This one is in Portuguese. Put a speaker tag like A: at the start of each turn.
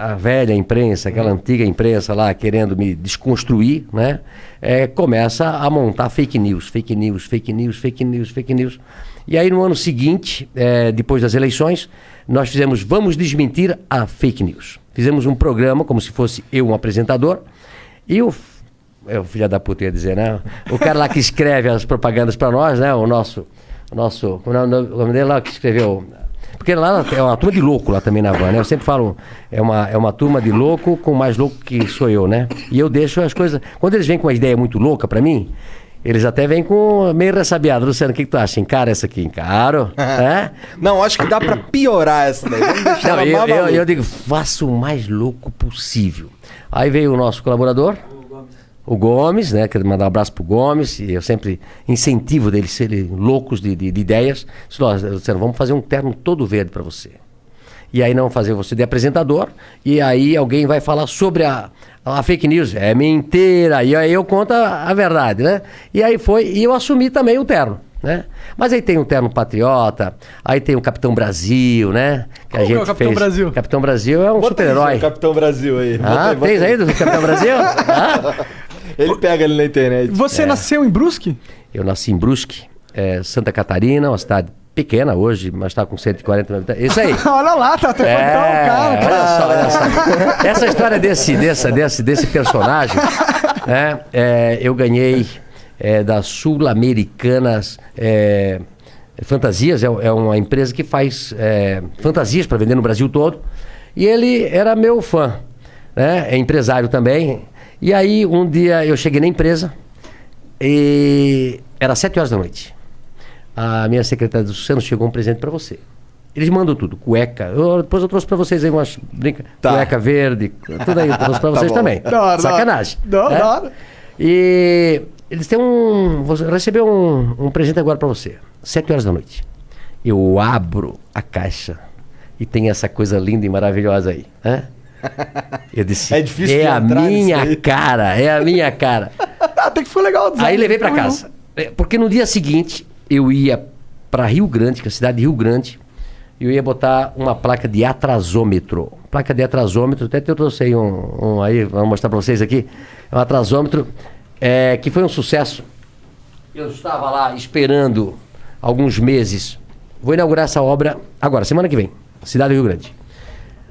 A: a velha imprensa, aquela antiga imprensa lá querendo me desconstruir, né? É, começa a montar fake news, fake news, fake news, fake news, fake news. E aí no ano seguinte, é, depois das eleições, nós fizemos Vamos Desmentir a Fake News. Fizemos um programa, como se fosse eu um apresentador, e o, é, o filho da puta ia dizer, né? O cara lá que escreve as propagandas para nós, né? O nosso, o nosso, o nome dele lá que escreveu porque lá é uma turma de louco lá também na van, né? Eu sempre falo, é uma, é uma turma de louco com mais louco que sou eu, né? E eu deixo as coisas. Quando eles vêm com uma ideia muito louca para mim, eles até vêm com meio ressabiado. Luciano, o que, que tu acha? Encara essa aqui? Encaro. é?
B: Não, acho que dá para piorar essa daí. Vamos
A: Não, eu, eu, eu digo, faça o mais louco possível. Aí veio o nosso colaborador, o Gomes, né? Quero mandar um abraço pro Gomes, e eu sempre incentivo deles serem loucos de, de, de ideias. Disse, vamos fazer um terno todo verde para você. E aí não fazer você de apresentador, e aí alguém vai falar sobre a, a fake news. É mentira. E aí eu conto a, a verdade, né? E aí foi, e eu assumi também o terno. Né? Mas aí tem o terno patriota, aí tem o Capitão Brasil, né?
C: Que Qual a gente é o Capitão
A: fez.
C: Brasil?
A: Capitão Brasil é um super-herói.
B: Capitão Brasil aí.
A: Ah,
B: bota
A: tens aí do Capitão Brasil? ah?
B: Ele pega ali na internet.
C: Você é. nasceu em Brusque?
A: Eu nasci em Brusque, é, Santa Catarina, uma cidade pequena hoje, mas está com 140 mil habitantes. Isso aí.
C: olha lá, tá até
A: é, o cara. Olha só, olha só. Essa história desse, desse, desse, desse personagem, né, é, eu ganhei é, da Sul-Americanas é, Fantasias, é, é, uma empresa que faz é, fantasias para vender no Brasil todo. E ele era meu fã, né? é empresário também, e aí, um dia eu cheguei na empresa e era sete horas da noite. A minha secretária do Luciano chegou um presente para você. Eles mandam tudo, cueca. Eu, depois eu trouxe para vocês aí umas brinca, tá. cueca verde, tudo aí eu trouxe para tá vocês também. Da Sacanagem.
C: Não,
A: é?
C: não.
A: E eles têm um. Você recebeu um, um presente agora para você. Sete horas da noite. Eu abro a caixa e tem essa coisa linda e maravilhosa aí. Né? Eu disse, é, difícil é a minha cara, é a minha cara.
C: Até que foi legal.
A: Aí levei para casa. É, porque no dia seguinte eu ia para Rio Grande, que é a cidade de Rio Grande, e eu ia botar uma placa de atrasômetro. Placa de atrasômetro, até eu trouxe aí um, um aí, vou mostrar para vocês aqui. É um atrasômetro é, que foi um sucesso. Eu estava lá esperando alguns meses. Vou inaugurar essa obra agora, semana que vem, cidade do Rio Grande.